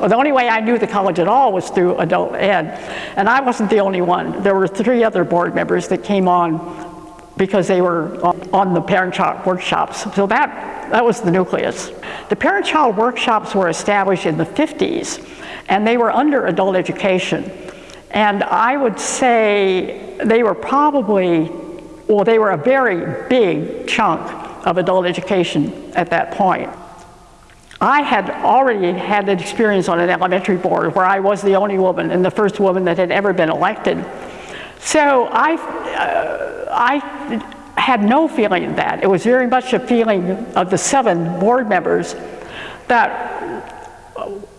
Well, the only way I knew the college at all was through adult ed. And I wasn't the only one. There were three other board members that came on because they were on the parent-child workshops. So that, that was the nucleus. The parent-child workshops were established in the 50s, and they were under adult education. And I would say they were probably, well, they were a very big chunk of adult education at that point. I had already had an experience on an elementary board where I was the only woman and the first woman that had ever been elected. So I, uh, I had no feeling of that. It was very much a feeling of the seven board members that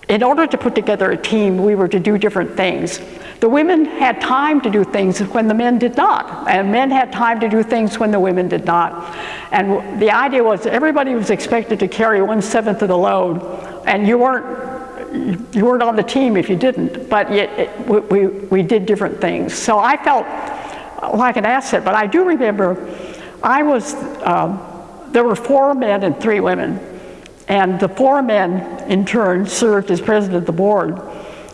in order to put together a team, we were to do different things. The women had time to do things when the men did not, and men had time to do things when the women did not. And the idea was everybody was expected to carry one-seventh of the load, and you weren't you weren't on the team if you didn't, but yet it, we, we did different things. So I felt like an asset, but I do remember I was, um, there were four men and three women, and the four men in turn served as president of the board.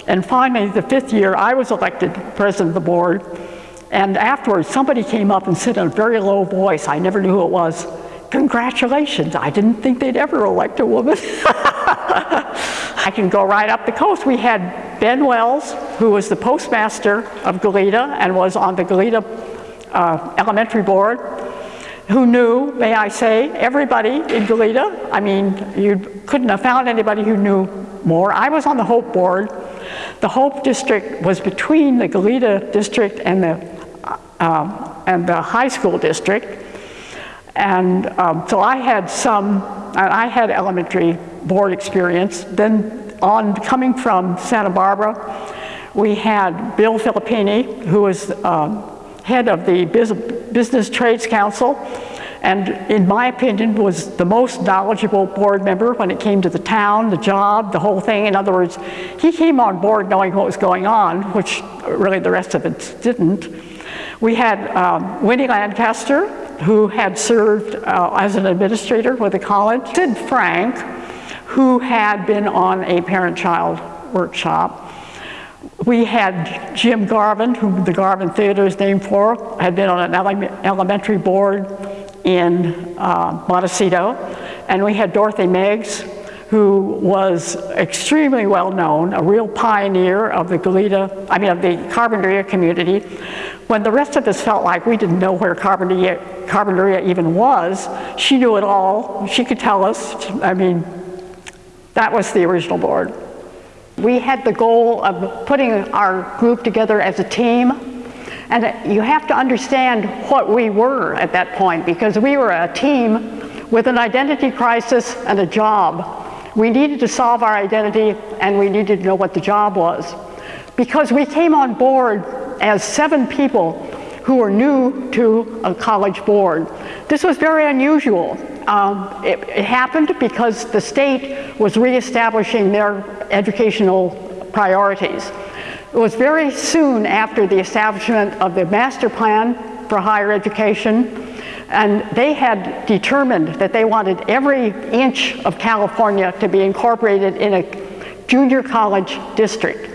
And finally, the fifth year, I was elected president of the board, and afterwards somebody came up and said in a very low voice, I never knew who it was, congratulations, I didn't think they'd ever elect a woman. I can go right up the coast. We had Ben Wells, who was the postmaster of Goleta and was on the Goleta uh, elementary board, who knew, may I say, everybody in Goleta. I mean, you couldn't have found anybody who knew more. I was on the Hope board. The Hope district was between the Goleta district and the, uh, and the high school district. And um, so I had some, I had elementary board experience. Then on coming from Santa Barbara, we had Bill Filippini, who was um, head of the Business Trades Council, and in my opinion was the most knowledgeable board member when it came to the town, the job, the whole thing. In other words, he came on board knowing what was going on, which really the rest of it didn't. We had um, Winnie Lancaster, who had served uh, as an administrator with the college. Sid Frank, who had been on a parent-child workshop. We had Jim Garvin, who the Garvin Theater is named for, had been on an ele elementary board in uh, Montecito. And we had Dorothy Meggs, who was extremely well known, a real pioneer of the Goleta, I mean of the Carpinteria community. When the rest of us felt like we didn't know where Carpinteria, Carpinteria even was, she knew it all. She could tell us. I mean, that was the original board. We had the goal of putting our group together as a team and you have to understand what we were at that point because we were a team with an identity crisis and a job. We needed to solve our identity and we needed to know what the job was. Because we came on board as seven people who were new to a college board. This was very unusual. Um, it, it happened because the state was reestablishing their educational priorities. It was very soon after the establishment of the master plan for higher education and they had determined that they wanted every inch of California to be incorporated in a junior college district.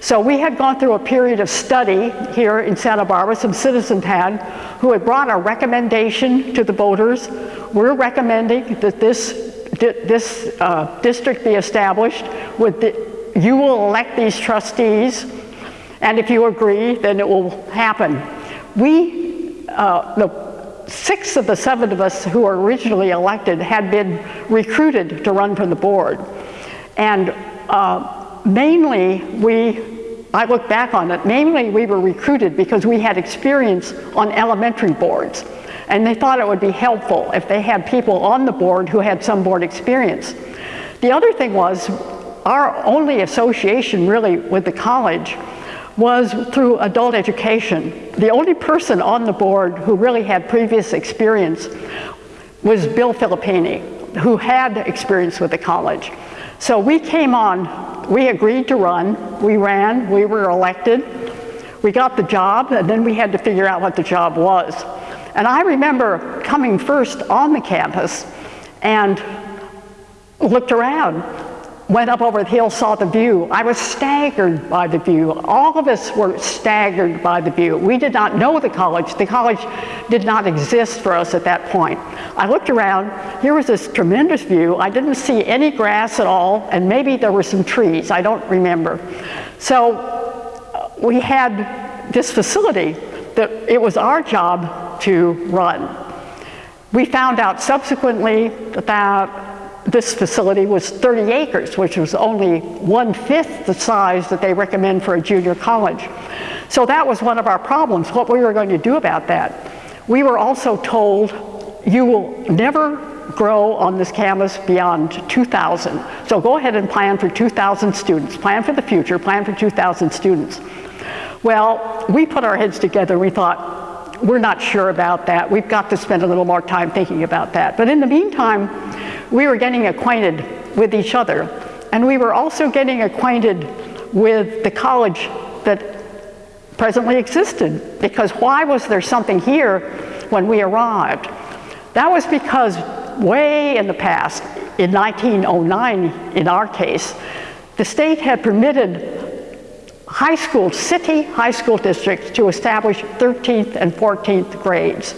So we had gone through a period of study here in Santa Barbara, some citizens had, who had brought a recommendation to the voters. We're recommending that this, this uh, district be established with the, you will elect these trustees, and if you agree, then it will happen. We, uh, the six of the seven of us who were originally elected had been recruited to run for the board. And uh, mainly we, I look back on it, mainly we were recruited because we had experience on elementary boards. And they thought it would be helpful if they had people on the board who had some board experience. The other thing was our only association really with the college was through adult education. The only person on the board who really had previous experience was Bill Filippini, who had experience with the college. So we came on, we agreed to run, we ran, we were elected, we got the job, and then we had to figure out what the job was. And I remember coming first on the campus and looked around went up over the hill, saw the view. I was staggered by the view. All of us were staggered by the view. We did not know the college. The college did not exist for us at that point. I looked around, here was this tremendous view. I didn't see any grass at all, and maybe there were some trees, I don't remember. So uh, we had this facility that it was our job to run. We found out subsequently that this facility was 30 acres, which was only one-fifth the size that they recommend for a junior college. So that was one of our problems, what we were going to do about that. We were also told, you will never grow on this campus beyond 2,000. So go ahead and plan for 2,000 students. Plan for the future, plan for 2,000 students. Well, we put our heads together, we thought, we're not sure about that. We've got to spend a little more time thinking about that. But in the meantime, we were getting acquainted with each other. And we were also getting acquainted with the college that presently existed. Because why was there something here when we arrived? That was because way in the past, in 1909 in our case, the state had permitted high school, city high school districts to establish 13th and 14th grades.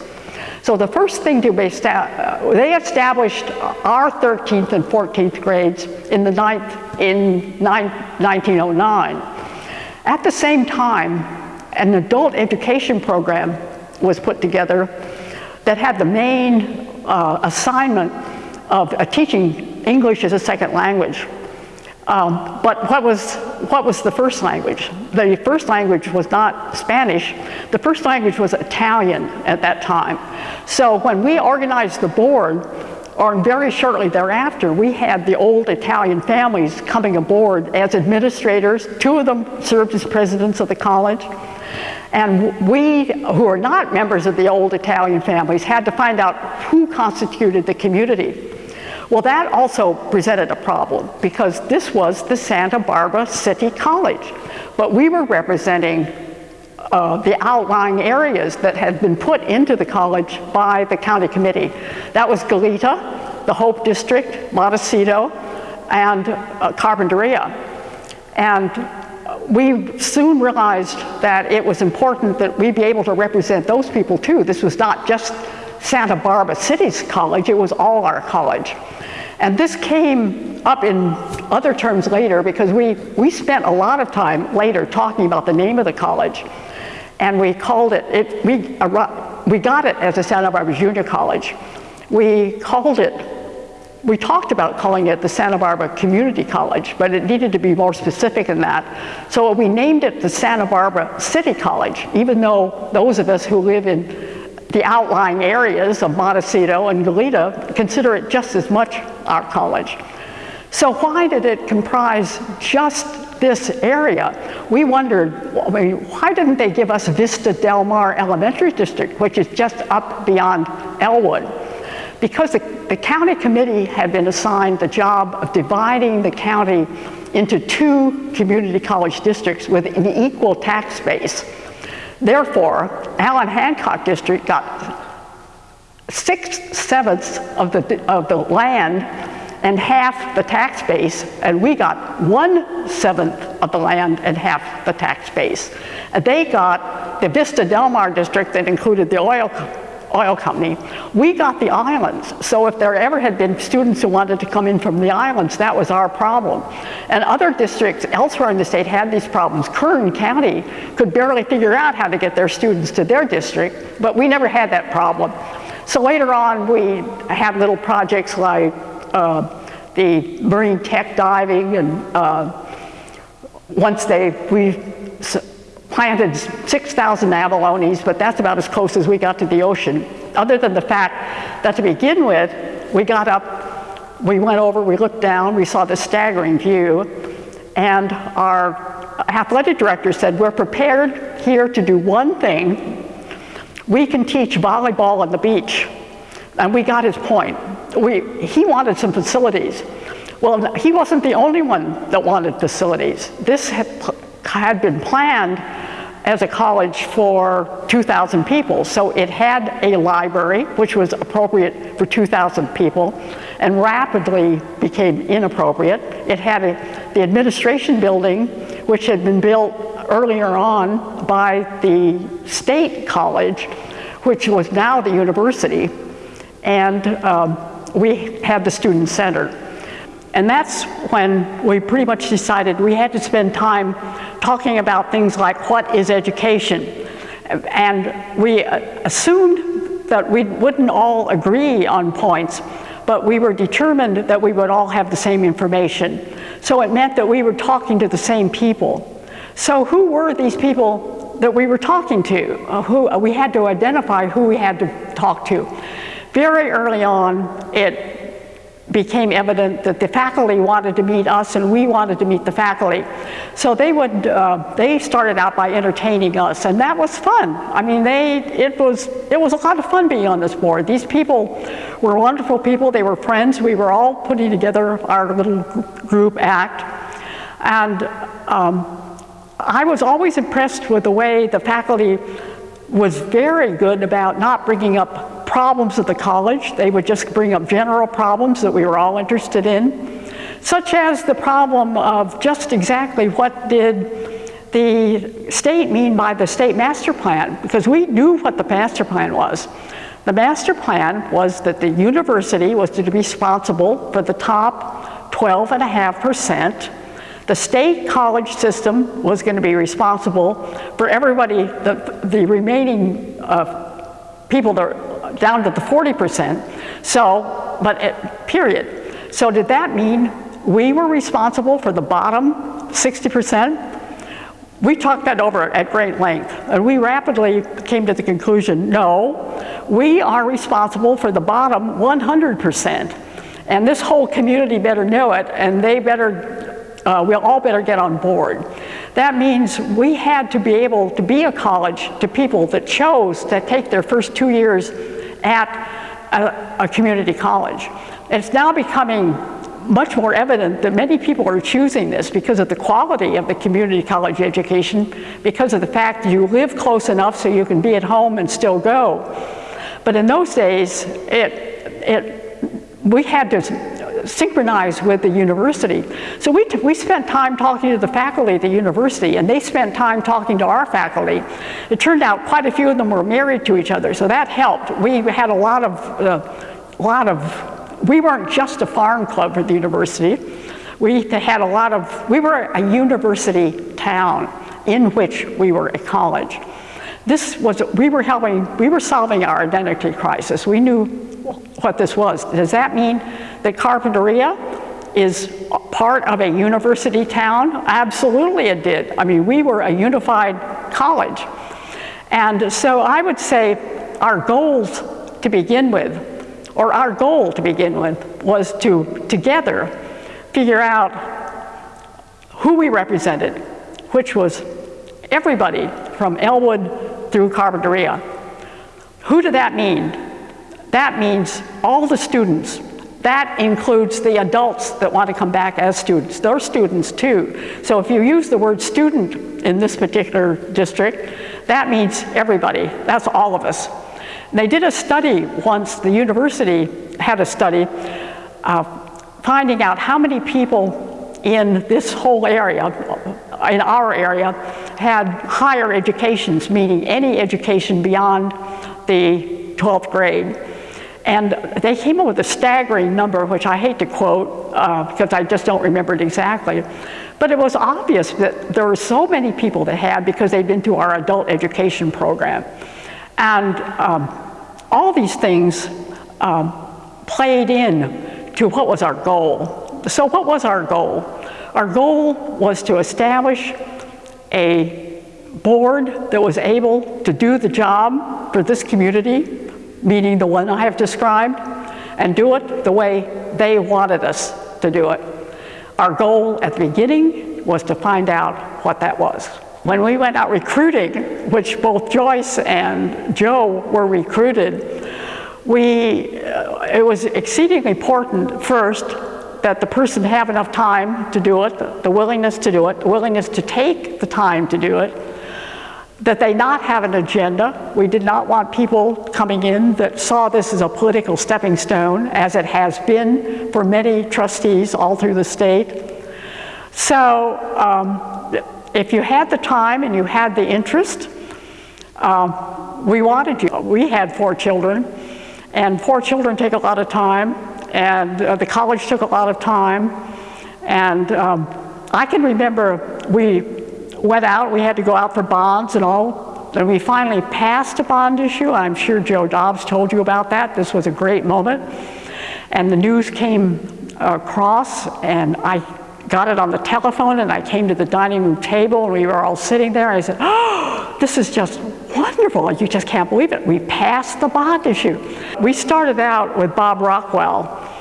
So the first thing to uh, they established our 13th and 14th grades in the ninth, in 1909. At the same time, an adult education program was put together that had the main uh, assignment of uh, teaching English as a second language. Um, but what was, what was the first language? The first language was not Spanish. The first language was Italian at that time. So when we organized the board, or very shortly thereafter, we had the old Italian families coming aboard as administrators. Two of them served as presidents of the college. And we, who are not members of the old Italian families, had to find out who constituted the community. Well, that also presented a problem because this was the Santa Barbara City College, but we were representing uh, the outlying areas that had been put into the college by the county committee. That was Goleta, the Hope District, Montecito, and uh, Carpinteria. And we soon realized that it was important that we be able to represent those people too. This was not just Santa Barbara City's college, it was all our college. And this came up in other terms later because we, we spent a lot of time later talking about the name of the college. And we called it, it we, we got it as a Santa Barbara Junior College. We called it, we talked about calling it the Santa Barbara Community College, but it needed to be more specific than that. So we named it the Santa Barbara City College, even though those of us who live in the outlying areas of Montecito and Goleta consider it just as much our college. So why did it comprise just this area? We wondered, I mean, why didn't they give us Vista Del Mar Elementary District, which is just up beyond Ellwood? Because the, the county committee had been assigned the job of dividing the county into two community college districts with an equal tax base. Therefore, Allan Hancock District got six sevenths of the, of the land and half the tax base, and we got one seventh of the land and half the tax base. And they got the Vista Del Mar district that included the oil oil company. We got the islands, so if there ever had been students who wanted to come in from the islands, that was our problem. And other districts elsewhere in the state had these problems. Kern County could barely figure out how to get their students to their district, but we never had that problem. So later on, we had little projects like uh, the marine tech diving, and uh, once they, we planted 6,000 abalones, but that's about as close as we got to the ocean. Other than the fact that to begin with, we got up, we went over, we looked down, we saw the staggering view, and our athletic director said, we're prepared here to do one thing. We can teach volleyball on the beach. And we got his point. We, he wanted some facilities. Well, he wasn't the only one that wanted facilities. This had, had been planned as a college for 2,000 people. So it had a library, which was appropriate for 2,000 people. and rapidly became inappropriate. It had a, the administration building, which had been built earlier on by the state college, which was now the university, and um, we had the student center. And that's when we pretty much decided we had to spend time talking about things like what is education. And we assumed that we wouldn't all agree on points, but we were determined that we would all have the same information. So it meant that we were talking to the same people. So who were these people that we were talking to? Uh, who, uh, we had to identify who we had to talk to. Very early on, it became evident that the faculty wanted to meet us and we wanted to meet the faculty. So they would, uh, they started out by entertaining us and that was fun. I mean, they, it was, it was a lot of fun being on this board. These people were wonderful people. They were friends. We were all putting together our little group act. And um, I was always impressed with the way the faculty was very good about not bringing up problems of the college. They would just bring up general problems that we were all interested in, such as the problem of just exactly what did the state mean by the state master plan, because we knew what the master plan was. The master plan was that the university was to be responsible for the top 12.5%. The state college system was going to be responsible for everybody, the, the remaining uh, people that down to the 40%. So, but it, period. So did that mean we were responsible for the bottom 60%? We talked that over at great length, and we rapidly came to the conclusion, no, we are responsible for the bottom 100%. And this whole community better know it, and they better, uh, we'll all better get on board. That means we had to be able to be a college to people that chose to take their first two years at a, a community college. It's now becoming much more evident that many people are choosing this because of the quality of the community college education, because of the fact that you live close enough so you can be at home and still go. But in those days, it, it, we had to synchronized with the university. So we, we spent time talking to the faculty at the university and they spent time talking to our faculty. It turned out quite a few of them were married to each other, so that helped. We had a lot of, uh, lot of, we weren't just a farm club for the university. We had a lot of, we were a university town in which we were a college. This was, we were helping, we were solving our identity crisis. We knew what this was. Does that mean that Carpinteria is part of a university town? Absolutely it did. I mean, we were a unified college. And so I would say our goals to begin with, or our goal to begin with, was to together figure out who we represented, which was everybody from Ellwood through Carpinteria. Who did that mean? That means all the students. That includes the adults that want to come back as students. They're students too. So if you use the word student in this particular district, that means everybody. That's all of us. And they did a study once, the university had a study uh, finding out how many people in this whole area, in our area, had higher educations, meaning any education beyond the 12th grade. And they came up with a staggering number, which I hate to quote uh, because I just don't remember it exactly. But it was obvious that there were so many people that had because they'd been through our adult education program. And um, all these things um, played in to what was our goal. So what was our goal? Our goal was to establish a board that was able to do the job for this community meaning the one I have described, and do it the way they wanted us to do it. Our goal at the beginning was to find out what that was. When we went out recruiting, which both Joyce and Joe were recruited, we, uh, it was exceedingly important first that the person have enough time to do it, the willingness to do it, the willingness to take the time to do it, that they not have an agenda. We did not want people coming in that saw this as a political stepping stone, as it has been for many trustees all through the state. So um, if you had the time and you had the interest, uh, we wanted you. We had four children, and four children take a lot of time, and uh, the college took a lot of time, and um, I can remember we went out, we had to go out for bonds and all, and we finally passed a bond issue. I'm sure Joe Dobbs told you about that. This was a great moment. And the news came across, and I got it on the telephone, and I came to the dining room table, and we were all sitting there. I said, oh, this is just wonderful. You just can't believe it. We passed the bond issue. We started out with Bob Rockwell,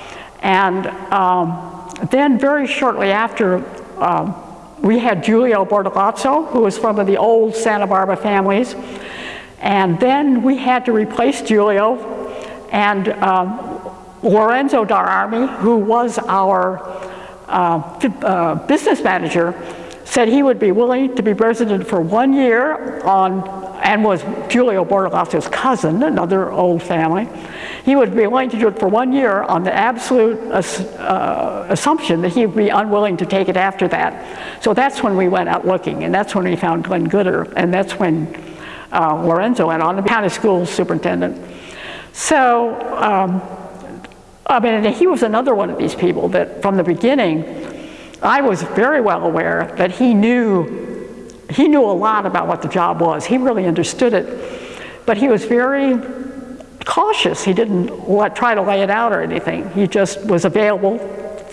and um, then very shortly after, um, we had Giulio Bortolazzo, who was from the old Santa Barbara families. And then we had to replace Giulio and um, Lorenzo D'Armi, who was our uh, uh, business manager, said he would be willing to be president for one year on, and was Giulio Bortolazzo's cousin, another old family. He would be willing to do it for one year on the absolute uh, assumption that he would be unwilling to take it after that. So that's when we went out looking, and that's when we found Glenn Gooder, and that's when uh, Lorenzo went on to become a school superintendent. So, um, I mean, he was another one of these people that from the beginning, I was very well aware that he knew, he knew a lot about what the job was. He really understood it, but he was very cautious. He didn't let, try to lay it out or anything. He just was available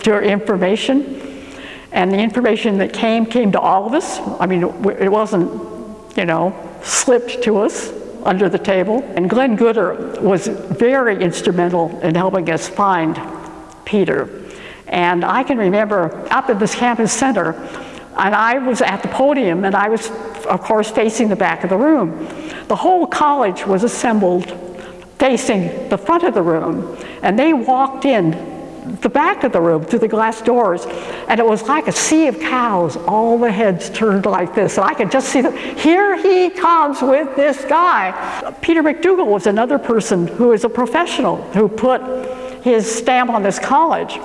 to information. And the information that came, came to all of us. I mean, it wasn't, you know, slipped to us under the table. And Glenn Gooder was very instrumental in helping us find Peter. And I can remember up at this campus center, and I was at the podium, and I was, of course, facing the back of the room. The whole college was assembled facing the front of the room, and they walked in the back of the room through the glass doors, and it was like a sea of cows, all the heads turned like this, and I could just see that, here he comes with this guy. Peter MacDougall was another person who is a professional who put his stamp on this college.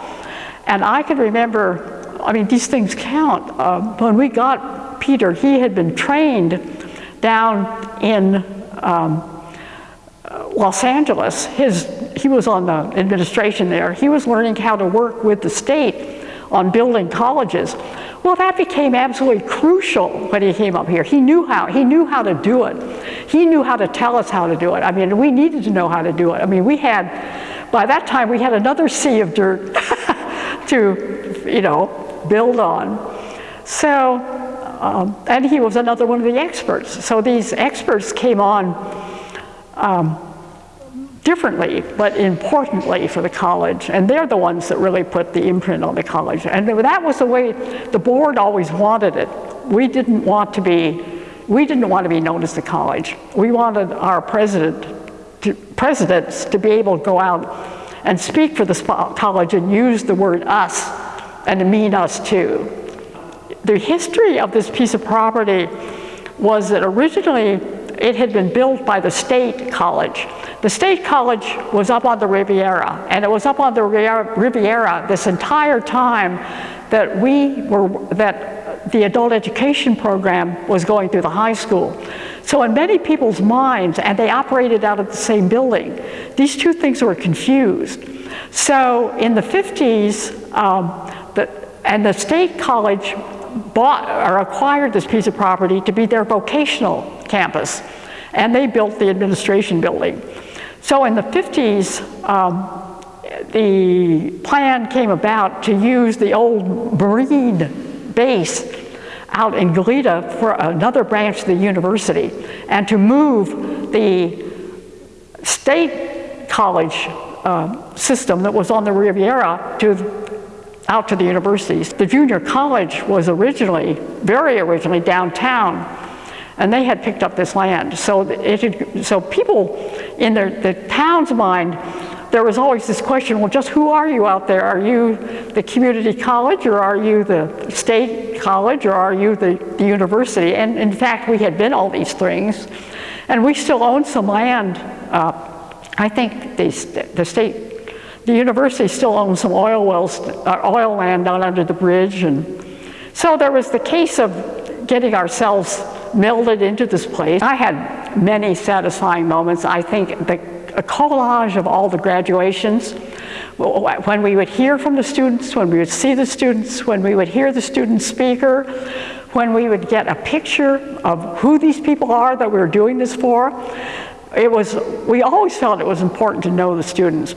And I can remember, I mean, these things count. Uh, when we got Peter, he had been trained down in um, Los Angeles, his, he was on the administration there. He was learning how to work with the state on building colleges. Well, that became absolutely crucial when he came up here. He knew how, he knew how to do it. He knew how to tell us how to do it. I mean, we needed to know how to do it. I mean, we had, by that time, we had another sea of dirt to, you know, build on. So, um, and he was another one of the experts. So these experts came on um, differently, but importantly for the college. And they're the ones that really put the imprint on the college. And that was the way the board always wanted it. We didn't want to be, we didn't want to be known as the college. We wanted our president to, presidents to be able to go out and speak for the college and use the word us and mean us too. The history of this piece of property was that originally it had been built by the state college. The state college was up on the Riviera, and it was up on the Riviera this entire time that we were, that the adult education program was going through the high school. So in many people's minds, and they operated out of the same building, these two things were confused. So in the 50s, um, and the state college bought or acquired this piece of property to be their vocational campus. And they built the administration building. So in the 50s, um, the plan came about to use the old Marine base out in Goleta for another branch of the university and to move the state college uh, system that was on the Riviera to out to the universities. The junior college was originally, very originally, downtown and they had picked up this land. So, it had, so people in their, the town's mind there was always this question, well, just who are you out there? Are you the community college or are you the state college or are you the, the university? And in fact, we had been all these things. And we still own some land. Uh, I think the, the state, the university still owns some oil wells, uh, oil land down under the bridge. And so there was the case of getting ourselves melded into this place. I had many satisfying moments. I think the a collage of all the graduations. When we would hear from the students, when we would see the students, when we would hear the student speaker, when we would get a picture of who these people are that we were doing this for, it was, we always felt it was important to know the students.